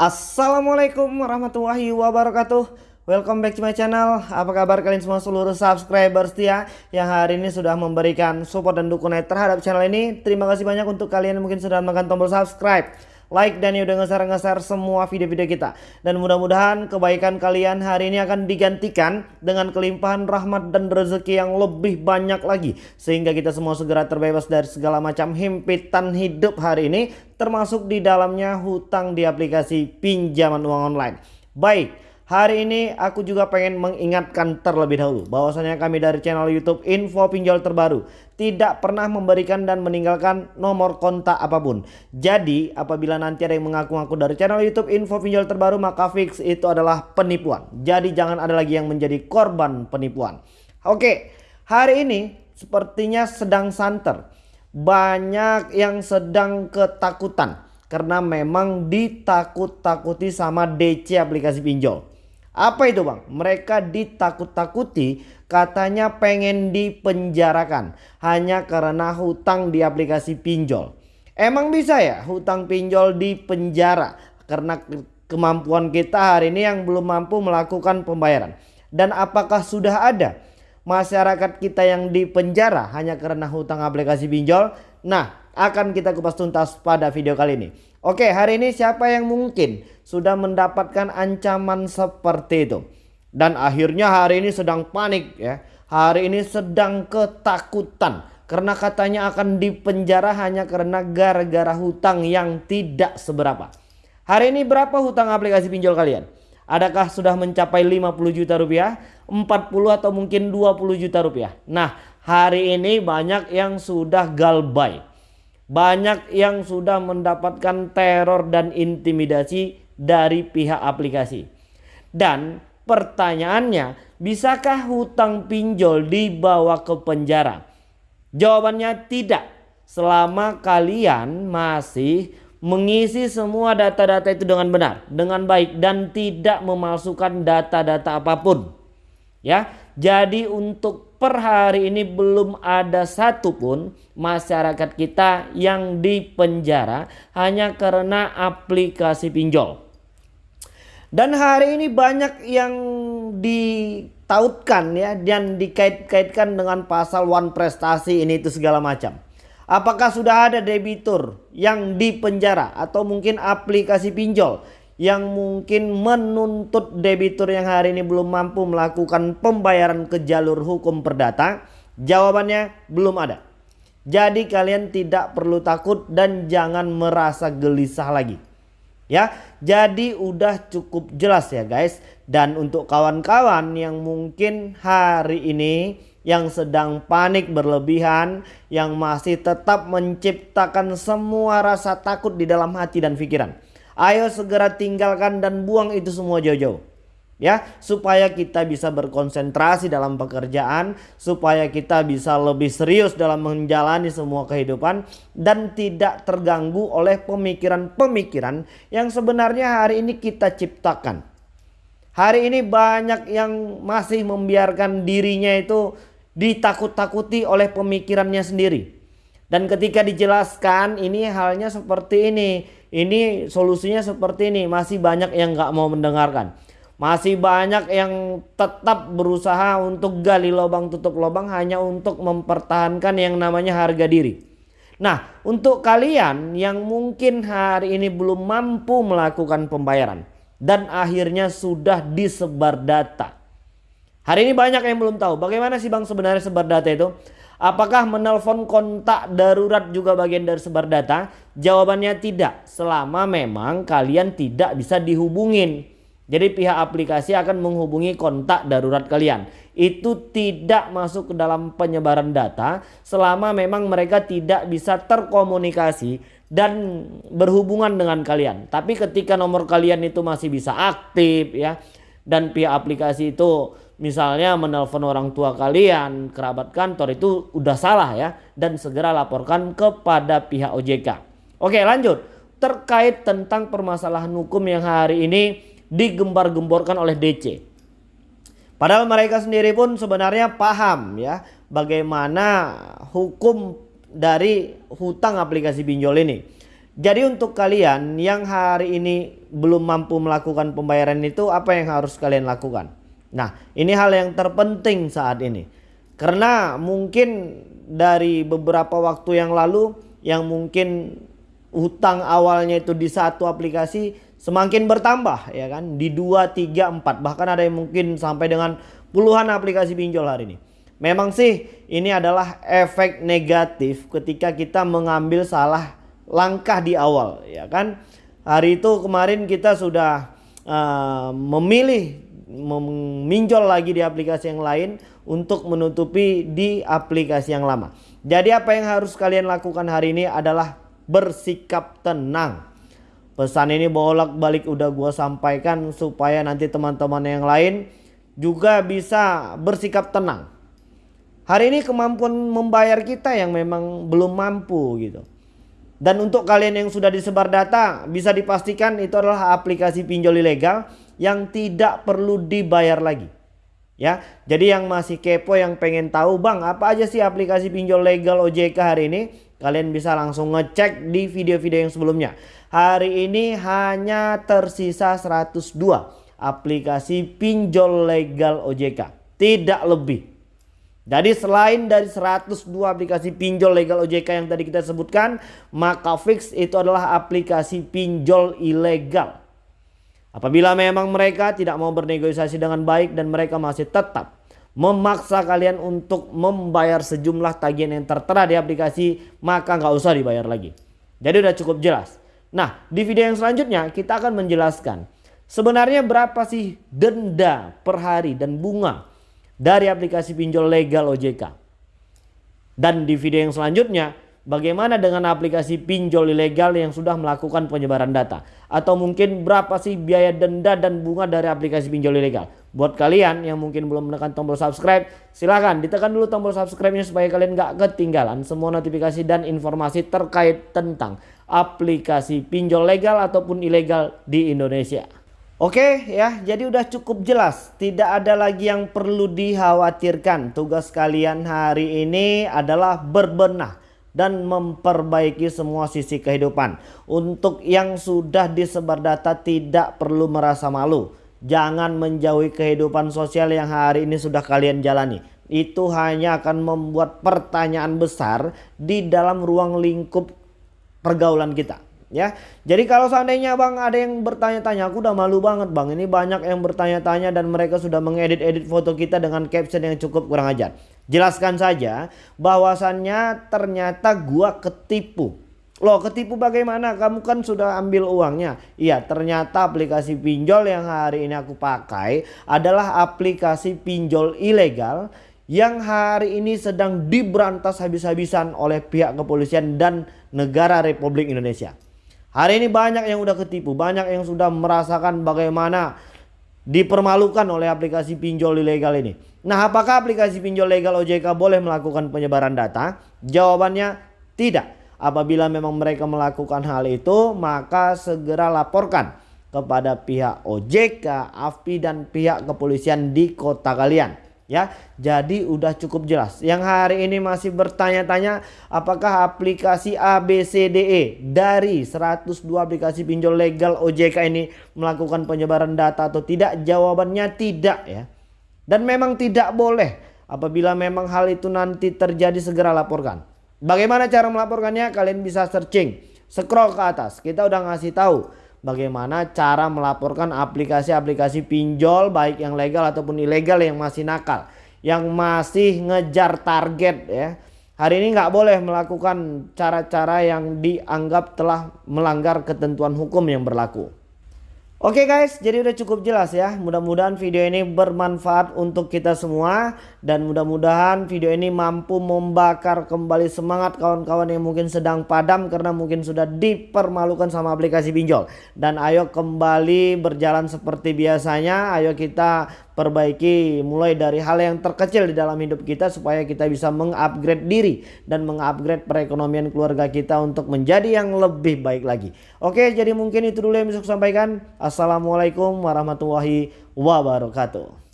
Assalamualaikum warahmatullahi wabarakatuh. Welcome back to my channel. Apa kabar kalian semua seluruh subscriber setia Yang hari ini sudah memberikan support dan dukungan terhadap channel ini? Terima kasih banyak untuk kalian yang mungkin sudah menekan tombol subscribe like dan udah ngeser-ngeser semua video-video kita. Dan mudah-mudahan kebaikan kalian hari ini akan digantikan dengan kelimpahan rahmat dan rezeki yang lebih banyak lagi. Sehingga kita semua segera terbebas dari segala macam himpitan hidup hari ini. Termasuk di dalamnya hutang di aplikasi pinjaman uang online. Baik. Hari ini aku juga pengen mengingatkan terlebih dahulu bahwasanya kami dari channel YouTube Info Pinjol Terbaru tidak pernah memberikan dan meninggalkan nomor kontak apa pun. Jadi apabila nanti ada yang mengaku-ngaku dari channel YouTube Info Pinjol Terbaru maka fix itu adalah penipuan. Jadi jangan ada lagi yang menjadi korban penipuan. Oke, hari ini sepertinya sedang santer. Banyak yang sedang ketakutan karena memang ditakut-takuti sama DC aplikasi pinjol. Apa itu bang? Mereka ditakut-takuti katanya pengen dipenjarakan hanya karena hutang di aplikasi pinjol. Emang bisa ya hutang pinjol di penjara karena kemampuan kita hari ini yang belum mampu melakukan pembayaran. Dan apakah sudah ada masyarakat kita yang dipenjara hanya karena hutang aplikasi pinjol? Nah akan kita kupas tuntas pada video kali ini. Oke hari ini siapa yang mungkin sudah mendapatkan ancaman seperti itu. Dan akhirnya hari ini sedang panik ya. Hari ini sedang ketakutan karena katanya akan dipenjara hanya karena gara-gara hutang yang tidak seberapa. Hari ini berapa hutang aplikasi pinjol kalian? Adakah sudah mencapai 50 juta rupiah, 40 atau mungkin 20 juta rupiah? Nah hari ini banyak yang sudah galbay. Banyak yang sudah mendapatkan teror dan intimidasi dari pihak aplikasi. Dan pertanyaannya, bisakah hutang pinjol dibawa ke penjara? Jawabannya tidak. Selama kalian masih mengisi semua data-data itu dengan benar, dengan baik dan tidak memalsukan data-data apa pun. Ya, jadi untuk per hari ini belum ada satupun masyarakat kita yang dipenjara hanya karena aplikasi pinjol. Dan hari ini banyak yang ditautkan ya dan dikait-kaitkan dengan pasal one prestasi ini itu segala macam. Apakah sudah ada debitur yang dipenjara atau mungkin aplikasi pinjol yang mungkin menuntut debitur yang hari ini belum mampu melakukan pembayaran ke jalur hukum perdata? Jawabannya belum ada. Jadi kalian tidak perlu takut dan jangan merasa gelisah lagi. Ya, jadi udah cukup jelas ya guys. Dan untuk kawan-kawan yang mungkin hari ini yang sedang panik berlebihan, yang masih tetap menciptakan semua rasa takut di dalam hati dan pikiran. Ayo segera tinggalkan dan buang itu semua jauh-jauh. Ya supaya kita bisa berkonsentrasi dalam pekerjaan supaya kita bisa lebih serius dalam menjalani semua kehidupan dan tidak terganggu oleh pemikiran-pemikiran yang sebenarnya hari ini kita ciptakan. Hari ini banyak yang masih membiarkan dirinya itu ditakut-takuti oleh pemikirannya sendiri. Dan ketika dijelaskan ini halnya seperti ini ini solusinya seperti ini masih banyak yang nggak mau mendengarkan masih banyak yang tetap berusaha untuk gali lubang tutup lubang hanya untuk mempertahankan yang namanya harga diri. Nah untuk kalian yang mungkin hari ini belum mampu melakukan pembayaran. Dan akhirnya sudah disebar data. Hari ini banyak yang belum tahu bagaimana sih bang sebenarnya sebar data itu. Apakah menelpon kontak darurat juga bagian dari sebar data? Jawabannya tidak selama memang kalian tidak bisa dihubungin. Jadi pihak aplikasi akan menghubungi kontak darurat kalian. Itu tidak masuk ke dalam penyebaran data selama memang mereka tidak bisa terkomunikasi dan berhubungan dengan kalian. Tapi ketika nomor kalian itu masih bisa aktif ya dan pihak aplikasi itu misalnya menelpon orang tua kalian, kerabat kantor itu udah salah ya dan segera laporkan kepada pihak OJK. Oke, lanjut. Terkait tentang permasalahan hukum yang hari ini digembar-gemborkan oleh DC. Padahal mereka sendiri pun sebenarnya paham ya bagaimana hukum dari hutang aplikasi pinjol ini. Jadi untuk kalian yang hari ini belum mampu melakukan pembayaran itu apa yang harus kalian lakukan? Nah ini hal yang terpenting saat ini. Karena mungkin dari beberapa waktu yang lalu yang mungkin hutang awalnya itu di satu aplikasi semakin bertambah ya kan di 2 3 4 bahkan ada yang mungkin sampai dengan puluhan aplikasi pinjol hari ini. Memang sih ini adalah efek negatif ketika kita mengambil salah langkah di awal ya kan. Hari itu kemarin kita sudah uh, memilih meminjol lagi di aplikasi yang lain untuk menutupi di aplikasi yang lama. Jadi apa yang harus kalian lakukan hari ini adalah bersikap tenang. Pesan ini bolak-balik udah gua sampaikan supaya nanti teman-teman yang lain juga bisa bersikap tenang. Hari ini kemampuan membayar kita yang memang belum mampu gitu. Dan untuk kalian yang sudah disebar data bisa dipastikan itu adalah aplikasi pinjol ilegal yang tidak perlu dibayar lagi. Ya, jadi yang masih kepo yang pengen tahu bang apa aja sih aplikasi pinjol legal OJK hari ini kalian bisa langsung ngecek di video-video yang sebelumnya. Hari ini hanya tersisa 102 aplikasi pinjol legal OJK, tidak lebih. Jadi selain dari 102 aplikasi pinjol legal OJK yang tadi kita sebutkan, maka Fix itu adalah aplikasi pinjol ilegal. Apabila memang mereka tidak mau bernegosiasi dengan baik dan mereka masih tetap memaksa kalian untuk membayar sejumlah tagihan yang tertera di aplikasi, maka nggak usah dibayar lagi. Jadi udah cukup jelas. Nah, di video yang selanjutnya kita akan menjelaskan sebenarnya berapa sih denda per hari dan bunga dari aplikasi pinjol legal OJK. Dan di video yang selanjutnya, bagaimana dengan aplikasi pinjol ilegal yang sudah melakukan penyebaran data? Atau mungkin berapa sih biaya denda dan bunga dari aplikasi pinjol ilegal? Buat kalian yang mungkin belum menekan tombol subscribe, silahkan ditekan dulu tombol subscribe-nya supaya kalian gak ketinggalan semua notifikasi dan informasi terkait tentang aplikasi pinjol legal ataupun ilegal di Indonesia. Oke ya, jadi udah cukup jelas. Tidak ada lagi yang perlu dikhawatirkan. Tugas kalian hari ini adalah berbenah dan memperbaiki semua sisi kehidupan. Untuk yang sudah disebar data tidak perlu merasa malu. Jangan menjauhi kehidupan sosial yang hari ini sudah kalian jalani. Itu hanya akan membuat pertanyaan besar di dalam ruang lingkup pergaulan kita ya. Jadi kalau seandainya Bang ada yang bertanya-tanya, aku udah malu banget Bang. Ini banyak yang bertanya-tanya dan mereka sudah mengedit-edit foto kita dengan caption yang cukup kurang ajar. Jelaskan saja bahwasannya ternyata gua ketipu. Loh ketipu bagaimana? Kamu kan sudah ambil uangnya. Iya ternyata aplikasi pinjol yang hari ini aku pakai adalah aplikasi pinjol ilegal yang hari ini sedang diberantas habis-habisan oleh pihak kepolisian dan negara Republik Indonesia. Hari ini banyak yang udah ketipu, banyak yang sudah merasakan bagaimana dipermalukan oleh aplikasi pinjol ilegal ini. Nah, apakah aplikasi pinjol legal OJK boleh melakukan penyebaran data? Jawabannya tidak. Apabila memang mereka melakukan hal itu, maka segera laporkan kepada pihak OJK, AFPI dan pihak kepolisian di kota kalian ya. Jadi udah cukup jelas. Yang hari ini masih bertanya-tanya apakah aplikasi ABCDE dari 102 aplikasi pinjol legal OJK ini melakukan penyebaran data atau tidak? Jawabannya tidak ya. Dan memang tidak boleh. Apabila memang hal itu nanti terjadi segera laporkan. Bagaimana cara melaporkannya? Kalian bisa searching, scroll ke atas. Kita udah ngasih tahu bagaimana cara melaporkan aplikasi-aplikasi pinjol baik yang legal ataupun ilegal yang masih nakal yang masih ngejar target ya hari ini nggak boleh melakukan cara-cara yang dianggap telah melanggar ketentuan hukum yang berlaku Oke guys, jadi udah cukup jelas ya. Mudah-mudahan video ini bermanfaat untuk kita semua dan mudah-mudahan video ini mampu membakar kembali semangat kawan-kawan yang mungkin sedang padam karena mungkin sudah dipermalukan sama aplikasi pinjol. Dan ayo kembali berjalan seperti biasanya. Ayo kita perbaiki mulai dari hal yang terkecil di dalam hidup kita supaya kita bisa mengupgrade diri dan mengupgrade perekonomian keluarga kita untuk menjadi yang lebih baik lagi. Oke, jadi mungkin itu dulu yang bisa saya sampaikan. Assalamualaikum warahmatullahi wabarakatuh.